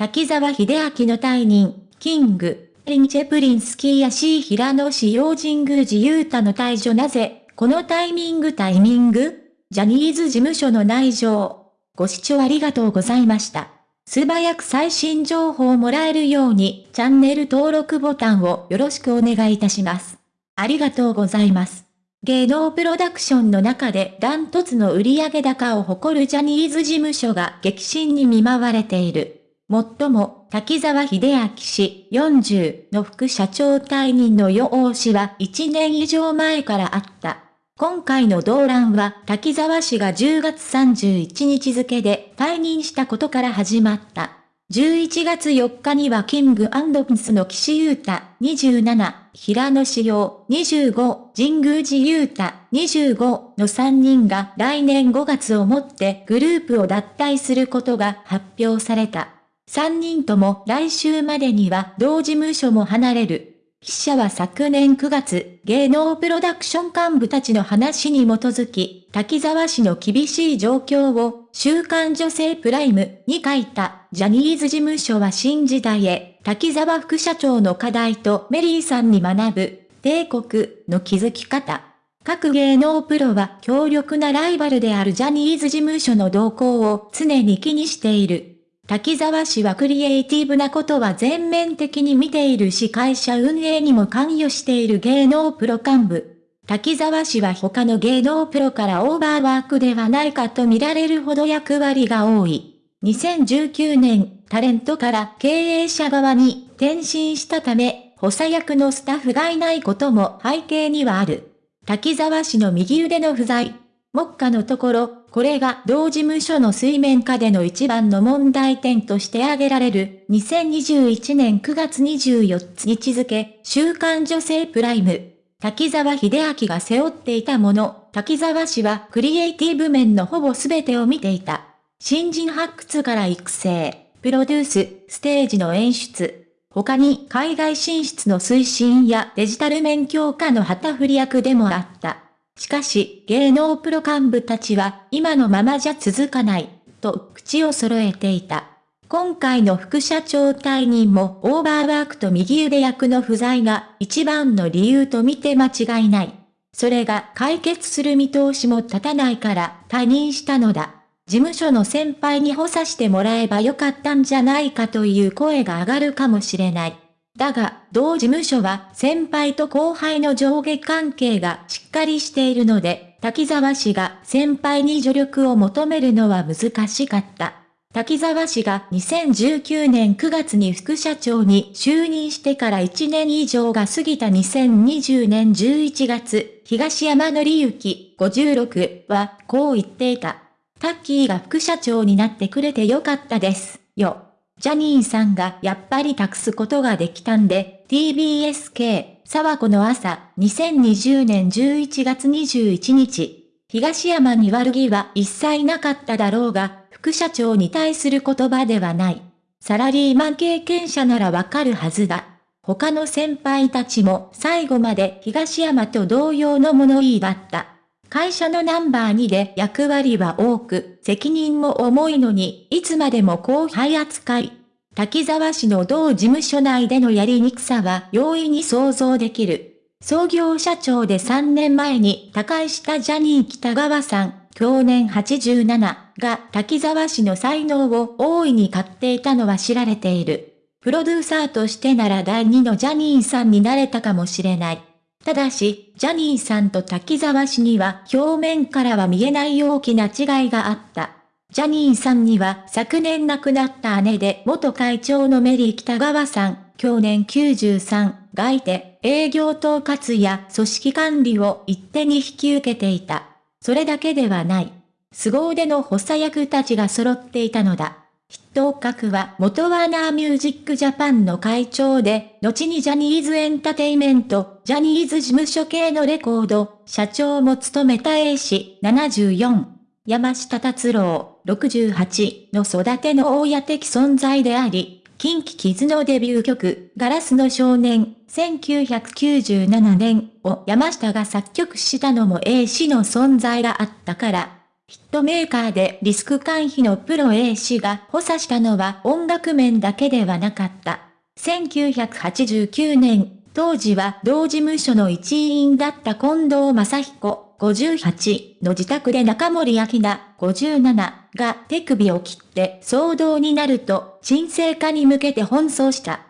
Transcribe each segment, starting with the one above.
滝沢秀明の退任、キング、リンチェプリンスキーやシー平野市用神宮寺勇太の退場なぜ、このタイミングタイミング？ジャニーズ事務所の内情。ご視聴ありがとうございました。素早く最新情報をもらえるように、チャンネル登録ボタンをよろしくお願いいたします。ありがとうございます。芸能プロダクションの中でダントツの売上高を誇るジャニーズ事務所が激震に見舞われている。もっとも、滝沢秀明氏40の副社長退任の予報しは1年以上前からあった。今回の動乱は滝沢氏が10月31日付で退任したことから始まった。11月4日にはキングプンスの岸優太27、平野志陽25、神宮寺優太25の3人が来年5月をもってグループを脱退することが発表された。3人とも来週までには同事務所も離れる。記者は昨年9月、芸能プロダクション幹部たちの話に基づき、滝沢氏の厳しい状況を、週刊女性プライムに書いた、ジャニーズ事務所は新時代へ、滝沢副社長の課題とメリーさんに学ぶ、帝国の築き方。各芸能プロは強力なライバルであるジャニーズ事務所の動向を常に気にしている。滝沢氏はクリエイティブなことは全面的に見ているし会社運営にも関与している芸能プロ幹部。滝沢氏は他の芸能プロからオーバーワークではないかと見られるほど役割が多い。2019年、タレントから経営者側に転身したため、補佐役のスタッフがいないことも背景にはある。滝沢氏の右腕の不在。目下のところ、これが同事務所の水面下での一番の問題点として挙げられる、2021年9月24日付、週刊女性プライム。滝沢秀明が背負っていたもの、滝沢氏はクリエイティブ面のほぼ全てを見ていた。新人発掘から育成、プロデュース、ステージの演出、他に海外進出の推進やデジタル面強化の旗振り役でもあった。しかし、芸能プロ幹部たちは、今のままじゃ続かない、と口を揃えていた。今回の副社長退任もオーバーワークと右腕役の不在が一番の理由と見て間違いない。それが解決する見通しも立たないから退任したのだ。事務所の先輩に補佐してもらえばよかったんじゃないかという声が上がるかもしれない。だが、同事務所は先輩と後輩の上下関係がしっかりしているので、滝沢氏が先輩に助力を求めるのは難しかった。滝沢氏が2019年9月に副社長に就任してから1年以上が過ぎた2020年11月、東山紀之56はこう言っていた。タッキーが副社長になってくれてよかったです、よ。ジャニーさんがやっぱり託すことができたんで、TBSK、沢子の朝、2020年11月21日、東山に悪気は一切なかっただろうが、副社長に対する言葉ではない。サラリーマン経験者ならわかるはずだ。他の先輩たちも最後まで東山と同様の物言いだった。会社のナンバー2で役割は多く、責任も重いのに、いつまでも後輩扱い。滝沢氏の同事務所内でのやりにくさは容易に想像できる。創業社長で3年前に他界したジャニー北川さん、去年87が滝沢氏の才能を大いに買っていたのは知られている。プロデューサーとしてなら第2のジャニーさんになれたかもしれない。ただし、ジャニーさんと滝沢氏には表面からは見えない大きな違いがあった。ジャニーさんには昨年亡くなった姉で元会長のメリー北川さん、去年93がいて営業統括や組織管理を一手に引き受けていた。それだけではない。凄腕の補佐役たちが揃っていたのだ。筆頭格は元ワーナーミュージックジャパンの会長で、後にジャニーズエンタテイメント、ジャニーズ事務所系のレコード、社長も務めた A 氏74、山下達郎68の育ての親的存在であり、近畿キズのデビュー曲、ガラスの少年、1997年を山下が作曲したのも A 氏の存在があったから、ヒットメーカーでリスク回避のプロ A 氏が補佐したのは音楽面だけではなかった。1989年、当時は同事務所の一員だった近藤正彦58の自宅で中森明菜57が手首を切って騒動になると沈静化に向けて奔走した。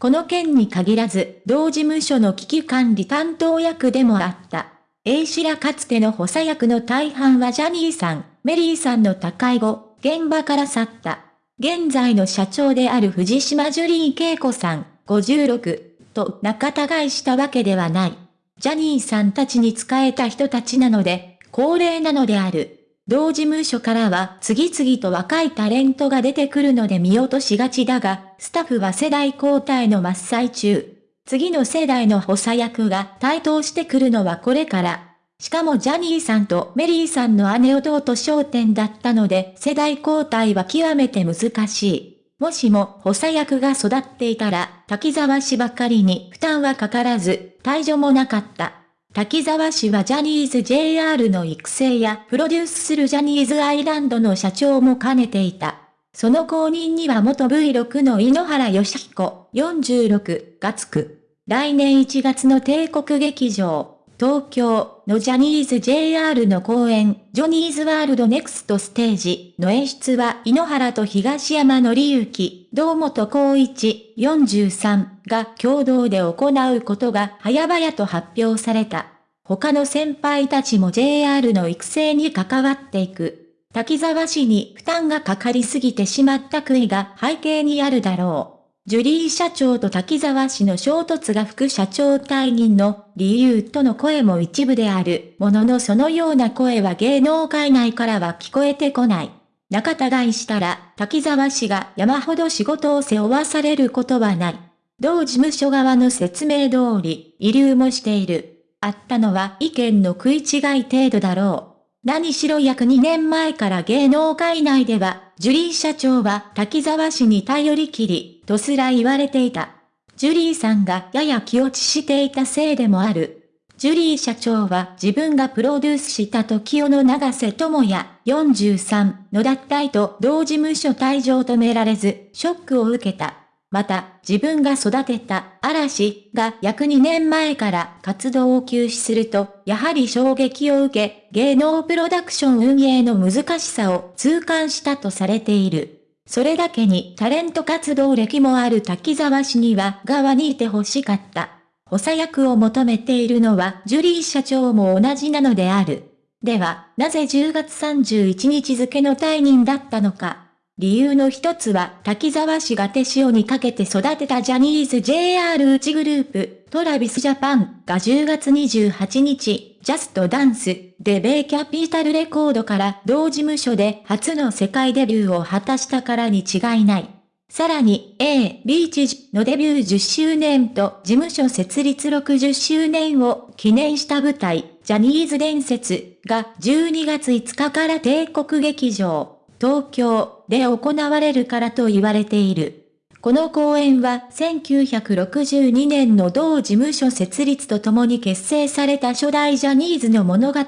この件に限らず、同事務所の危機管理担当役でもあった。A 氏らかつての補佐役の大半はジャニーさん、メリーさんの他界後、現場から去った。現在の社長である藤島ジュリー恵子さん、56と仲違いしたわけではない。ジャニーさんたちに仕えた人たちなので、高齢なのである。同事務所からは次々と若いタレントが出てくるので見落としがちだが、スタッフは世代交代の真っ最中。次の世代の補佐役が台頭してくるのはこれから。しかもジャニーさんとメリーさんの姉弟焦点だったので世代交代は極めて難しい。もしも補佐役が育っていたら滝沢氏ばかりに負担はかからず、退場もなかった。滝沢氏はジャニーズ JR の育成やプロデュースするジャニーズアイランドの社長も兼ねていた。その後任には元 V6 の井ノ原義彦46がつく。来年1月の帝国劇場、東京のジャニーズ JR の公演、ジョニーズワールドネクストステージの演出は井ノ原と東山のりゆき、堂本光一43が共同で行うことが早々と発表された。他の先輩たちも JR の育成に関わっていく。滝沢氏に負担がかかりすぎてしまった悔いが背景にあるだろう。ジュリー社長と滝沢氏の衝突が副社長退任の理由との声も一部であるもののそのような声は芸能界内からは聞こえてこない。仲違いしたら滝沢氏が山ほど仕事を背負わされることはない。同事務所側の説明通り、遺留もしている。あったのは意見の食い違い程度だろう。何しろ約2年前から芸能界内では、ジュリー社長は滝沢氏に頼りきり、とすら言われていた。ジュリーさんがやや気落ちしていたせいでもある。ジュリー社長は自分がプロデュースした時代の長瀬智也43の脱退と同事務所退場止められず、ショックを受けた。また、自分が育てた嵐が約2年前から活動を休止すると、やはり衝撃を受け、芸能プロダクション運営の難しさを痛感したとされている。それだけにタレント活動歴もある滝沢氏には側にいて欲しかった。補佐役を求めているのはジュリー社長も同じなのである。では、なぜ10月31日付の退任だったのか。理由の一つは、滝沢氏が手塩にかけて育てたジャニーズ JR 内グループ、トラビスジャパンが10月28日、ジャストダンスでベイキャピタルレコードから同事務所で初の世界デビューを果たしたからに違いない。さらに A、ビーチのデビュー10周年と事務所設立60周年を記念した舞台、ジャニーズ伝説が12月5日から帝国劇場、東京で行われるからと言われている。この公演は1962年の同事務所設立とともに結成された初代ジャニーズの物語。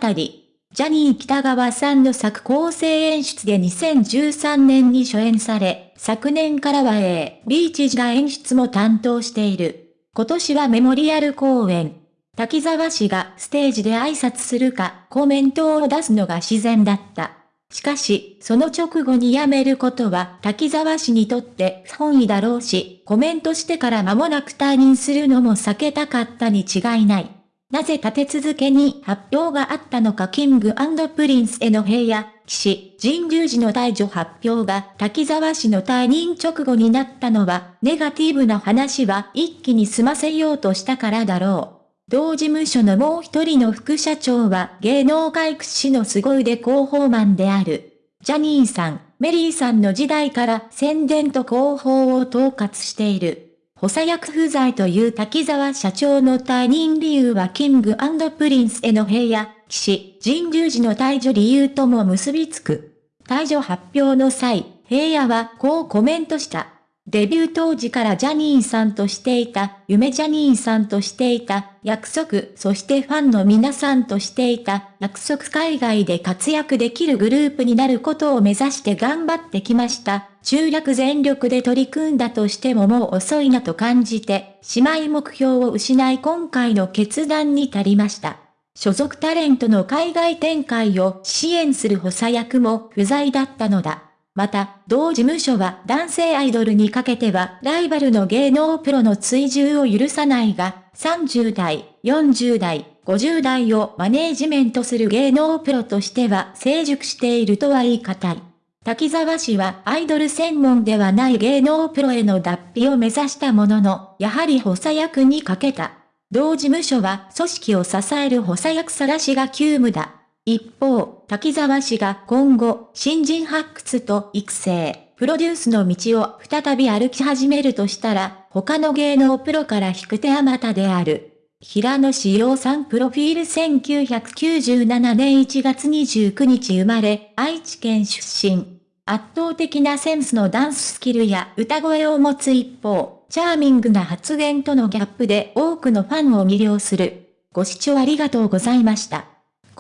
ジャニー北川さんの作構成演出で2013年に初演され、昨年からは A、ビーチが演出も担当している。今年はメモリアル公演。滝沢氏がステージで挨拶するかコメントを出すのが自然だった。しかし、その直後に辞めることは滝沢氏にとって不本意だろうし、コメントしてから間もなく退任するのも避けたかったに違いない。なぜ立て続けに発表があったのかキングプリンスへの平野、騎士、神宮寺の退場発表が滝沢氏の退任直後になったのは、ネガティブな話は一気に済ませようとしたからだろう。同事務所のもう一人の副社長は芸能界屈指の凄腕広報マンである。ジャニーさん、メリーさんの時代から宣伝と広報を統括している。補佐役不在という滝沢社長の退任理由はキングプリンスへの平野、騎士、神宮寺の退場理由とも結びつく。退場発表の際、平野はこうコメントした。デビュー当時からジャニーさんとしていた、夢ジャニーさんとしていた、約束、そしてファンの皆さんとしていた、約束海外で活躍できるグループになることを目指して頑張ってきました。中略全力で取り組んだとしてももう遅いなと感じて、姉妹目標を失い今回の決断に至りました。所属タレントの海外展開を支援する補佐役も不在だったのだ。また、同事務所は男性アイドルにかけてはライバルの芸能プロの追従を許さないが、30代、40代、50代をマネージメントする芸能プロとしては成熟しているとは言い難い。滝沢氏はアイドル専門ではない芸能プロへの脱皮を目指したものの、やはり補佐役にかけた。同事務所は組織を支える補佐役探しが急務だ。一方、滝沢氏が今後、新人発掘と育成、プロデュースの道を再び歩き始めるとしたら、他の芸能プロから引く手あまたである。平野志陽さんプロフィール1997年1月29日生まれ、愛知県出身。圧倒的なセンスのダンススキルや歌声を持つ一方、チャーミングな発言とのギャップで多くのファンを魅了する。ご視聴ありがとうございました。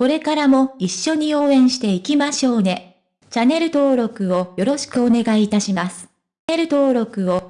これからも一緒に応援していきましょうね。チャンネル登録をよろしくお願いいたします。チャンネル登録を